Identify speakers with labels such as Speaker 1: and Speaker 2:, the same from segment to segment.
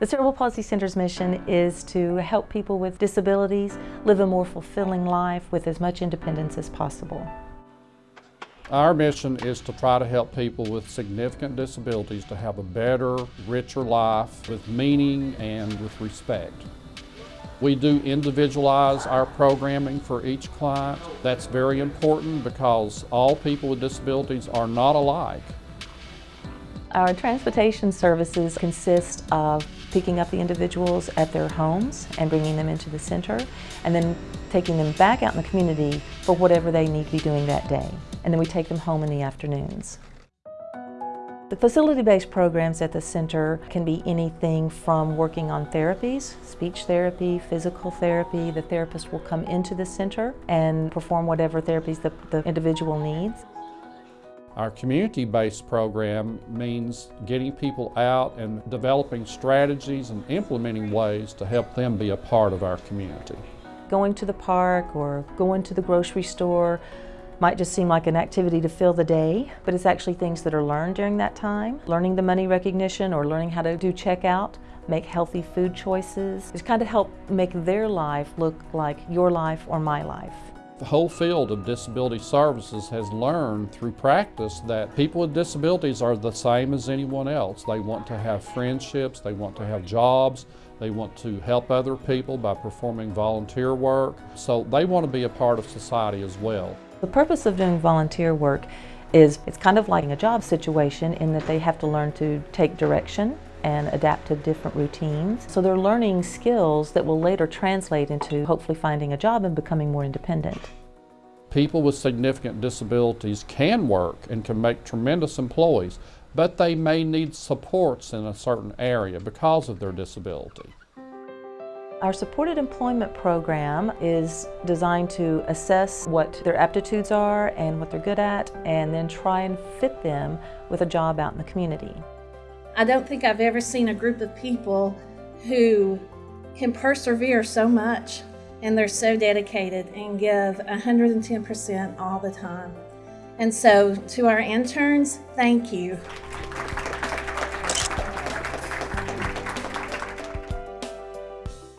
Speaker 1: The Cerebral Palsy Center's mission is to help people with disabilities live a more fulfilling life with as much independence as possible.
Speaker 2: Our mission is to try to help people with significant disabilities to have a better, richer life with meaning and with respect. We do individualize our programming for each client. That's very important because all people with disabilities are not alike.
Speaker 1: Our transportation services consist of picking up the individuals at their homes and bringing them into the center and then taking them back out in the community for whatever they need to be doing that day. And then we take them home in the afternoons. The facility-based programs at the center can be anything from working on therapies, speech therapy, physical therapy. The therapist will come into the center and perform whatever therapies the, the individual needs.
Speaker 2: Our community-based program means getting people out and developing strategies and implementing ways to help them be a part of our community.
Speaker 1: Going to the park or going to the grocery store might just seem like an activity to fill the day, but it's actually things that are learned during that time. Learning the money recognition or learning how to do checkout, make healthy food choices. It's kind of help make their life look like your life or my life.
Speaker 2: The whole field of disability services has learned through practice that people with disabilities are the same as anyone else. They want to have friendships, they want to have jobs, they want to help other people by performing volunteer work. So they want to be a part of society as well.
Speaker 1: The purpose of doing volunteer work is it's kind of like a job situation in that they have to learn to take direction and adapt to different routines. So they're learning skills that will later translate into hopefully finding a job and becoming more independent.
Speaker 2: People with significant disabilities can work and can make tremendous employees, but they may need supports in a certain area because of their disability.
Speaker 1: Our supported employment program is designed to assess what their aptitudes are and what they're good at and then try and fit them with a job out in the community.
Speaker 3: I don't think I've ever seen a group of people who can persevere so much and they're so dedicated and give 110% all the time. And so to our interns, thank you.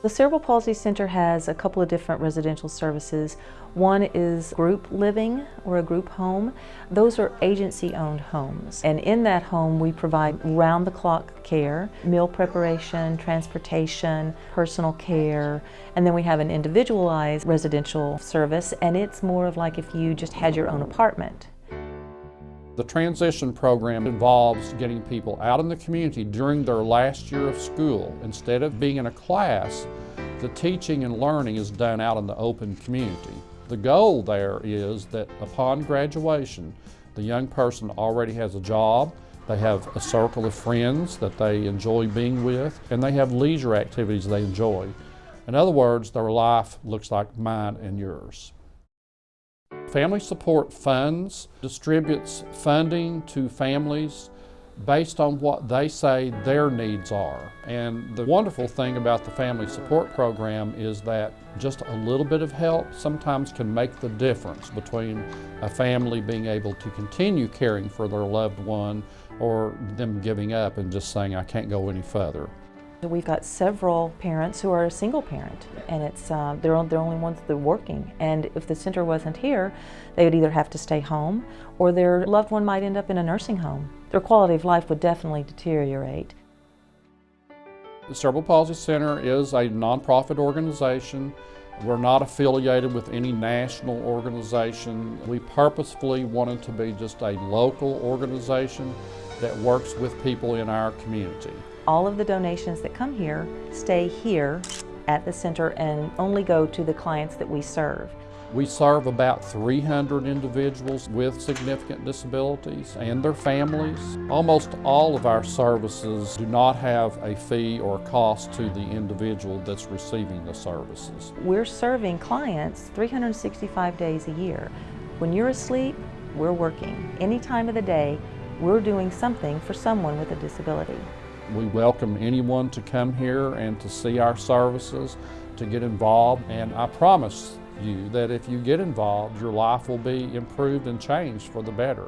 Speaker 1: The Cerebral Palsy Center has a couple of different residential services. One is group living or a group home. Those are agency-owned homes. And in that home, we provide round-the-clock care, meal preparation, transportation, personal care, and then we have an individualized residential service, and it's more of like if you just had your own apartment.
Speaker 2: The transition program involves getting people out in the community during their last year of school. Instead of being in a class, the teaching and learning is done out in the open community. The goal there is that upon graduation, the young person already has a job, they have a circle of friends that they enjoy being with, and they have leisure activities they enjoy. In other words, their life looks like mine and yours. Family Support Funds distributes funding to families based on what they say their needs are. And the wonderful thing about the Family Support Program is that just a little bit of help sometimes can make the difference between a family being able to continue caring for their loved one or them giving up and just saying, I can't go any further.
Speaker 1: We've got several parents who are a single parent and it's uh, they're the only ones that are working and if the center wasn't here they would either have to stay home or their loved one might end up in a nursing home. Their quality of life would definitely deteriorate.
Speaker 2: The Cerebral Palsy Center is a nonprofit organization. We're not affiliated with any national organization. We purposefully wanted to be just a local organization that works with people in our community.
Speaker 1: All of the donations that come here stay here at the center and only go to the clients that we serve.
Speaker 2: We serve about 300 individuals with significant disabilities and their families. Almost all of our services do not have a fee or cost to the individual that's receiving the services.
Speaker 1: We're serving clients 365 days a year. When you're asleep, we're working. Any time of the day, we're doing something for someone with a disability.
Speaker 2: We welcome anyone to come here and to see our services, to get involved, and I promise you that if you get involved, your life will be improved and changed for the better.